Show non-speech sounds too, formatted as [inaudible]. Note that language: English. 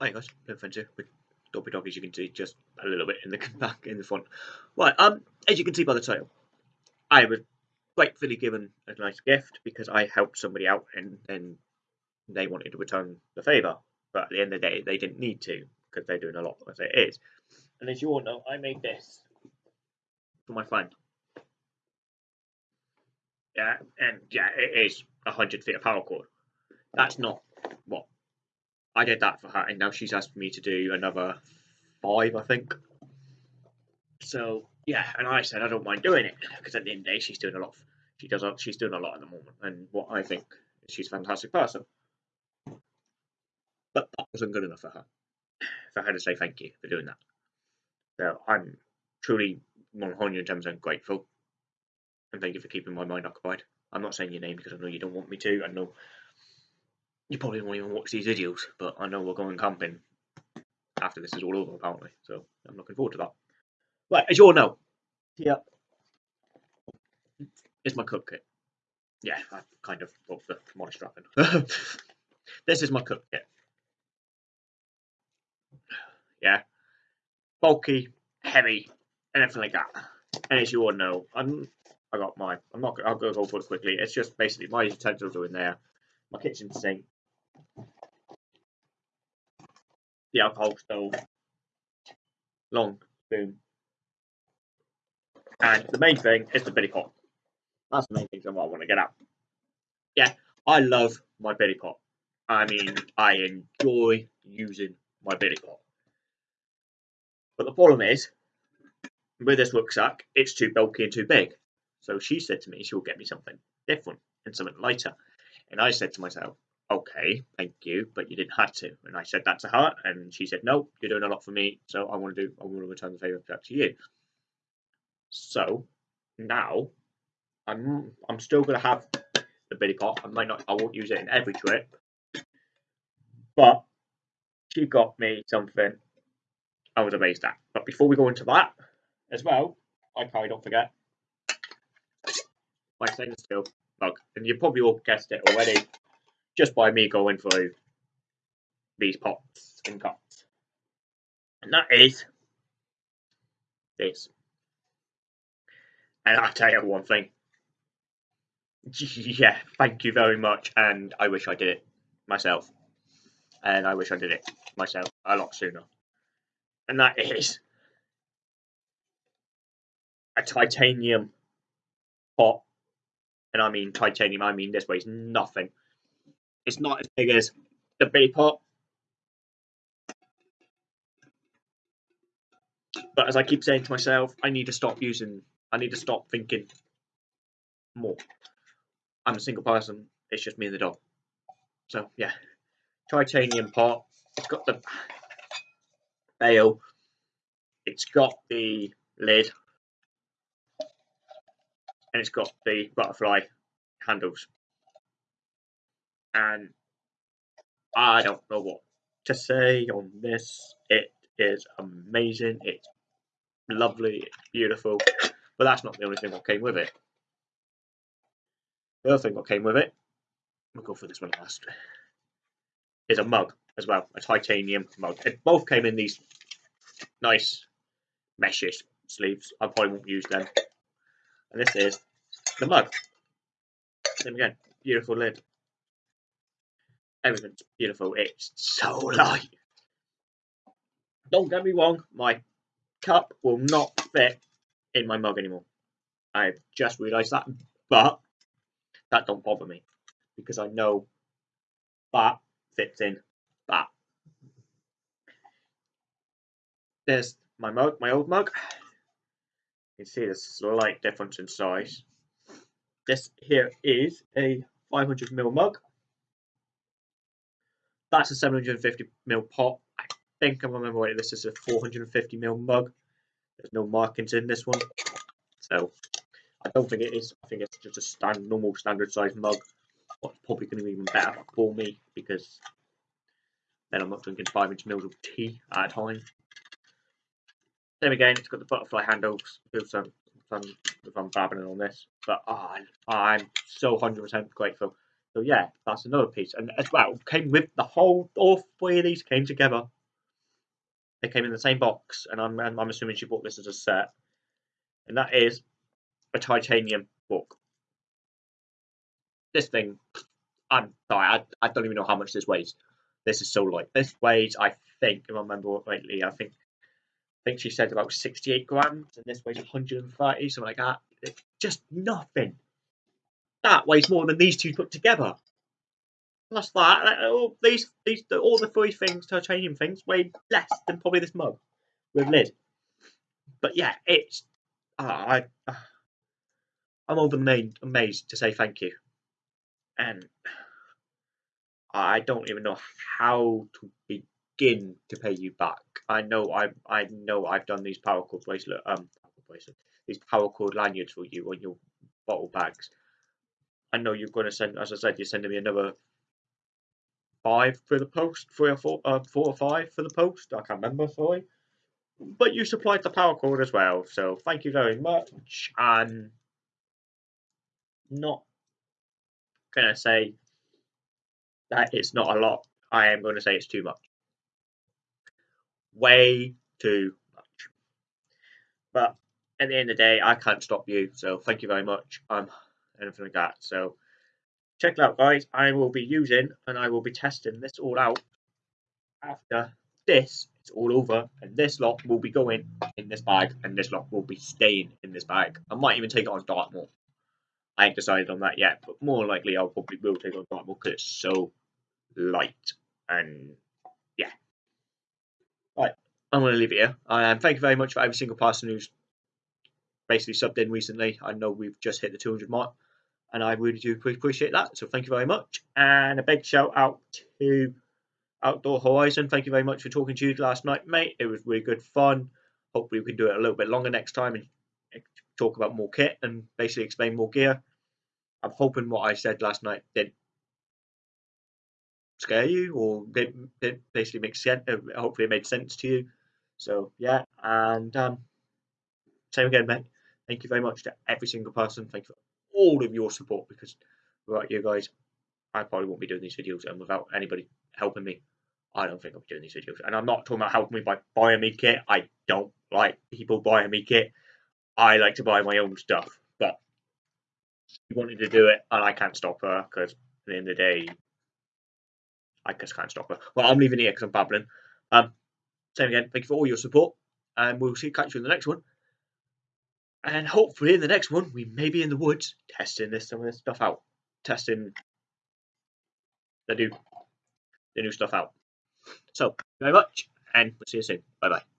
Hi guys, no friends here with Dobby Dog as you can see just a little bit in the [laughs] back in the front. Right, um, as you can see by the title, I was gratefully given a nice gift because I helped somebody out and then they wanted to return the favour. But at the end of the day, they didn't need to because they're doing a lot as it is. And as you all know, I made this for my friend. Yeah, and yeah, it is a hundred feet of paracord. That's not I did that for her, and now she's asked me to do another five, I think. So yeah, and I said I don't mind doing it because at the end of the day, she's doing a lot. Of, she does. She's doing a lot at the moment, and what I think is she's a fantastic person. But that wasn't good enough for her. For her to say thank you for doing that. So I'm truly 110% grateful, and thank you for keeping my mind occupied. I'm not saying your name because I know you don't want me to. I know you probably won't even watch these videos, but I know we're going camping after this is all over, apparently. So I'm looking forward to that. Right, as you all know, yeah, here is my cook kit. Yeah, I kind of broke the my strapping. [laughs] this is my cook kit. Yeah, bulky, heavy, anything like that. And as you all know, I'm I got my. I'm not. I'll go over it quickly. It's just basically my utensils are in there. My kitchen sink, the alcohol stove, long spoon, and the main thing is the billy pot. That's the main thing that I want to get out. Yeah, I love my billy pot. I mean, I enjoy using my billy pot. But the problem is, with this rucksack, it's too bulky and too big. So she said to me she'll get me something different and something lighter. And I said to myself, okay, thank you, but you didn't have to. And I said that to her, and she said, no, you're doing a lot for me, so I want to do, I want to return the favour back to you. So now I'm, I'm still going to have the billy pot. I might not, I won't use it in every trip, but she got me something I was amazed at. But before we go into that, as well, I probably don't forget my stainless steel mug, and you probably all guessed it already just by me going through these pots and cups. And that is this. And I'll tell you one thing. [laughs] Yeah, thank you very much. And I wish I did it myself. And I wish I did it myself a lot sooner. And that is a titanium pot. And I mean titanium, I mean this weighs nothing. It's not as big as the billy pot. But as I keep saying to myself, I need to stop using, I need to stop thinking more. I'm a single person, it's just me and the dog. So, yeah. Titanium pot. It's got the bail. It's got the lid. And it's got the butterfly handles and I don't know what to say on this. It is amazing. It's lovely. It's beautiful. But that's not the only thing that came with it. The other thing that came with it, we'll go for this one last, is a mug as well, a titanium mug. It both came in these nice meshish sleeves. I probably won't use them. And this is the mug. Same again, beautiful lid everything's beautiful. It's so light. Don't get me wrong, my cup will not fit in my mug anymore. I've just realised that, but that don't bother me because I know that fits in that. There's my mug, my old mug. You can see the slight difference in size. This here is a 500ml mug that's a 750 ml pot. I think I remember right. This is a 450 ml mug. There's no markings in this one, so I don't think it is. I think it's just a stand, normal standard size mug. What's probably going to be even better for me because then I'm not drinking five inch mils of tea at a time. Same again, it's got the butterfly handles. I'm, if I'm, if I'm babbling on this, but oh, I'm so 100% grateful. So yeah, that's another piece, and as well came with the whole. All three of these came together. They came in the same box, and I'm I'm assuming she bought this as a set, and that is a titanium book. This thing, I'm sorry, I, I don't even know how much this weighs. This is so light. This weighs, I think, if I remember rightly, I think I think she said about 68 grams, and this weighs 130, something like that. It's just nothing. That weighs more than these two put together. Plus that, all these, these, all the three things, titanium things, weigh less than probably this mug with lid. But yeah, it's. Uh, I, uh, I'm over the amazed to say thank you, and I don't even know how to begin to pay you back. I know I I know I've done these paracord bracelet um these paracord lanyards for you on your bottle bags. I know you're going to send, as I said, you're sending me another five for the post, three or four, uh, four or five for the post. I can't remember, sorry. But you supplied the paracord as well, so thank you very much. And not gonna say that it's not a lot. I am going to say it's too much way too much. But at the end of the day, I can't stop you. So thank you very much. Um, anything like that. So check it out, guys. I will be using and I will be testing this all out after this is all over. And this lot will be going in this bag, and this lot will be staying in this bag. I might even take it on Dartmoor. I ain't decided on that yet, but more likely I'll probably will take on Dartmoor because it's so light and yeah. Right, I'm going to leave it here. Um, thank you very much for every single person who's basically subbed in recently. I know we've just hit the 200 mark, and I really do appreciate that. So thank you very much. And a big shout out to Outdoor Horizon. Thank you very much for talking to you last night, mate. It was really good fun. Hopefully, we can do it a little bit longer next time and talk about more kit and basically explain more gear. I'm hoping what I said last night did scare you or it, it basically make sense. Uh, hopefully, it made sense to you. So yeah, and um, same again, mate. Thank you very much to every single person. Thank you all of your support because without you guys, I probably won't be doing these videos, and without anybody helping me, I don't think I'll be doing these videos. And I'm not talking about helping me by buying me kit. I don't like people buying me kit. I like to buy my own stuff, but she wanted to do it, and I can't stop her because at the end of the day, I just can't stop her. Well, I'm leaving here because I'm babbling. Um, same again. Thank you for all your support, and we'll see catch you in the next one. And hopefully, in the next one, we may be in the woods testing this some of this stuff out, testing the new the new stuff out. So, very much, and we'll see you soon. Bye bye.